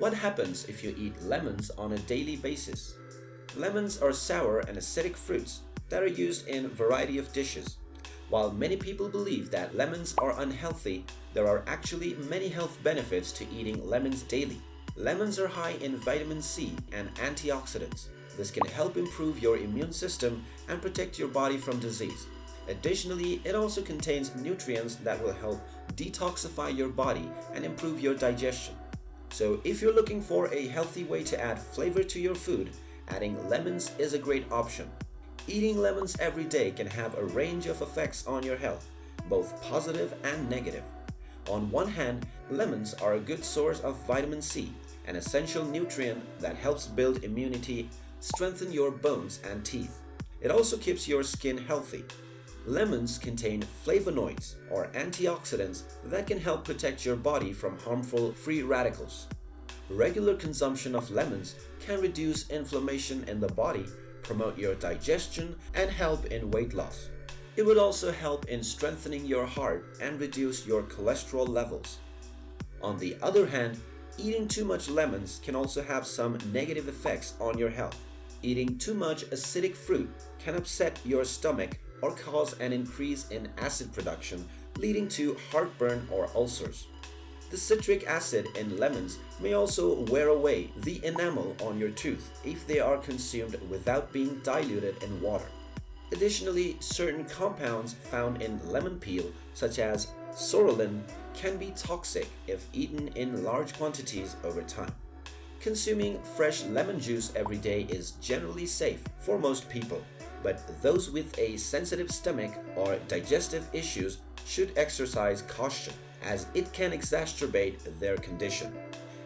What happens if you eat lemons on a daily basis? Lemons are sour and acidic fruits that are used in a variety of dishes. While many people believe that lemons are unhealthy, there are actually many health benefits to eating lemons daily. Lemons are high in vitamin C and antioxidants. This can help improve your immune system and protect your body from disease. Additionally, it also contains nutrients that will help detoxify your body and improve your digestion. So if you're looking for a healthy way to add flavor to your food, adding lemons is a great option. Eating lemons every day can have a range of effects on your health, both positive and negative. On one hand, lemons are a good source of vitamin C, an essential nutrient that helps build immunity, strengthen your bones and teeth. It also keeps your skin healthy. Lemons contain flavonoids or antioxidants that can help protect your body from harmful free radicals. Regular consumption of lemons can reduce inflammation in the body, promote your digestion, and help in weight loss. It would also help in strengthening your heart and reduce your cholesterol levels. On the other hand, eating too much lemons can also have some negative effects on your health. Eating too much acidic fruit can upset your stomach or cause an increase in acid production, leading to heartburn or ulcers. The citric acid in lemons may also wear away the enamel on your tooth if they are consumed without being diluted in water. Additionally, certain compounds found in lemon peel, such as psoralen, can be toxic if eaten in large quantities over time. Consuming fresh lemon juice every day is generally safe for most people, but those with a sensitive stomach or digestive issues should exercise caution as it can exacerbate their condition.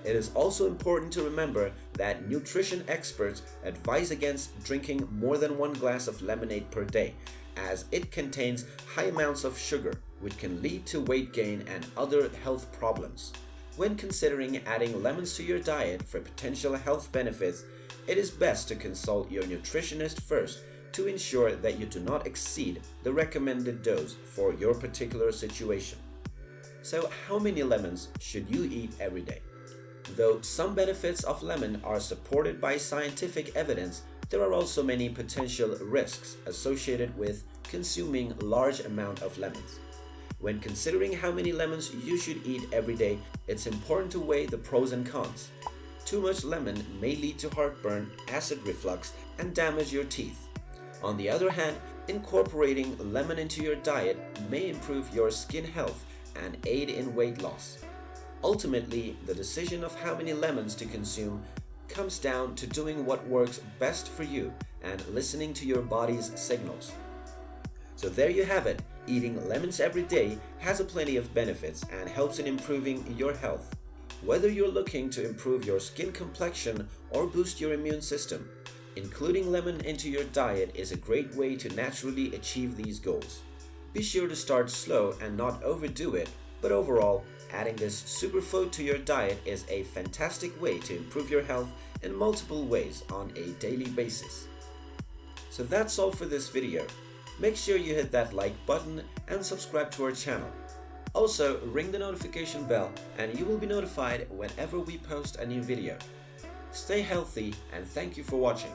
It is also important to remember that nutrition experts advise against drinking more than one glass of lemonade per day as it contains high amounts of sugar which can lead to weight gain and other health problems. When considering adding lemons to your diet for potential health benefits, it is best to consult your nutritionist first to ensure that you do not exceed the recommended dose for your particular situation. So how many lemons should you eat every day? Though some benefits of lemon are supported by scientific evidence, there are also many potential risks associated with consuming large amount of lemons. When considering how many lemons you should eat every day, it's important to weigh the pros and cons. Too much lemon may lead to heartburn, acid reflux, and damage your teeth. On the other hand, incorporating lemon into your diet may improve your skin health and aid in weight loss. Ultimately, the decision of how many lemons to consume comes down to doing what works best for you and listening to your body's signals. So there you have it, eating lemons every day has a plenty of benefits and helps in improving your health. Whether you're looking to improve your skin complexion or boost your immune system, including lemon into your diet is a great way to naturally achieve these goals. Be sure to start slow and not overdo it, but overall, adding this superfood to your diet is a fantastic way to improve your health in multiple ways on a daily basis. So that's all for this video. Make sure you hit that like button and subscribe to our channel. Also, ring the notification bell and you will be notified whenever we post a new video. Stay healthy and thank you for watching.